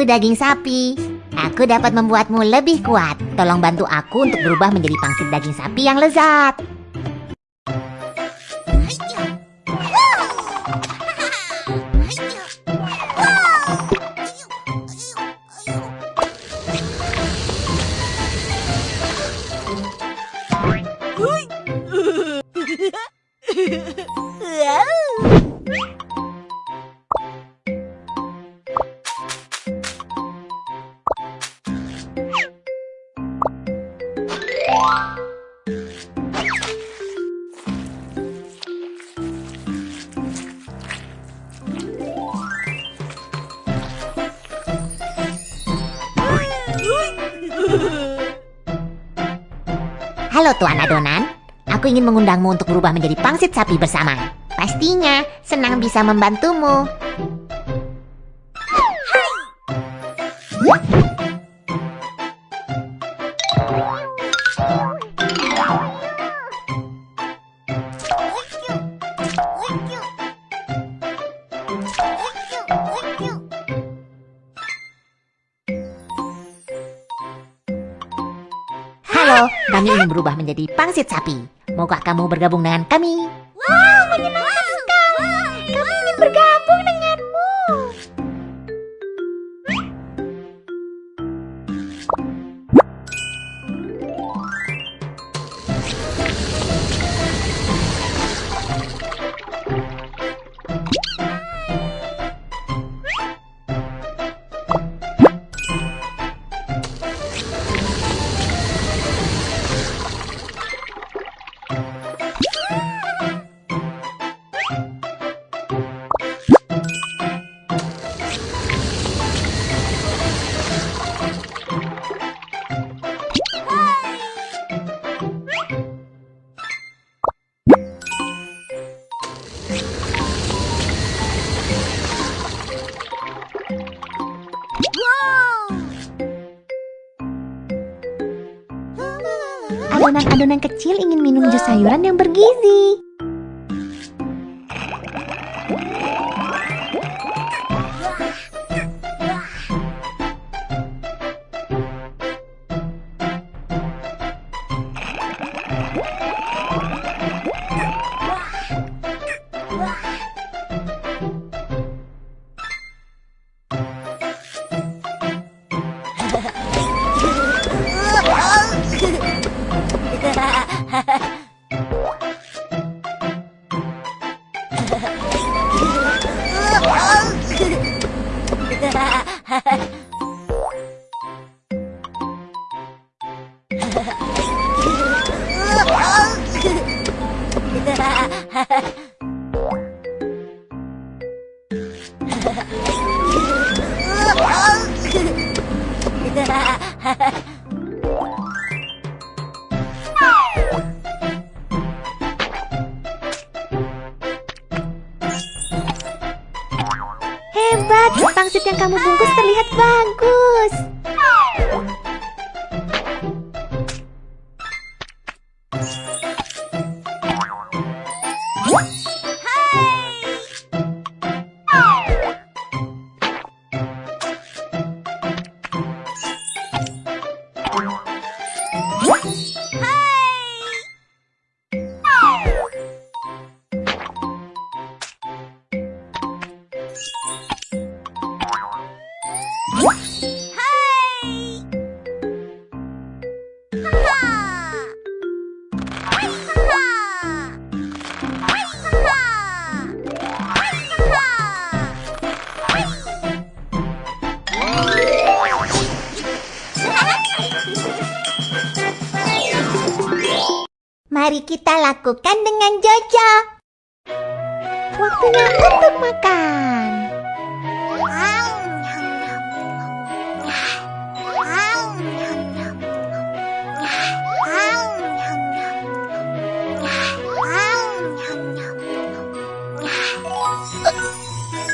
Aku daging sapi. Aku dapat membuatmu lebih kuat. Tolong bantu aku untuk berubah menjadi pangsit daging sapi yang lezat. Halo Tuan Adonan, aku ingin mengundangmu untuk berubah menjadi pangsit sapi bersama. Pastinya senang bisa membantumu. Halo, kami ingin berubah menjadi pangsit sapi. Maukah kamu bergabung dengan kami? Wow, menyenangkan sekali. Kami ingin bergabung Adonan-adonan kecil ingin minum jus sayuran yang bergizi. 哈哈哈哈哈哈哈哈哈哈哈哈哈哈 kamu bungkus terlihat bagus. Mari kita lakukan dengan Jojo. Waktunya untuk makan.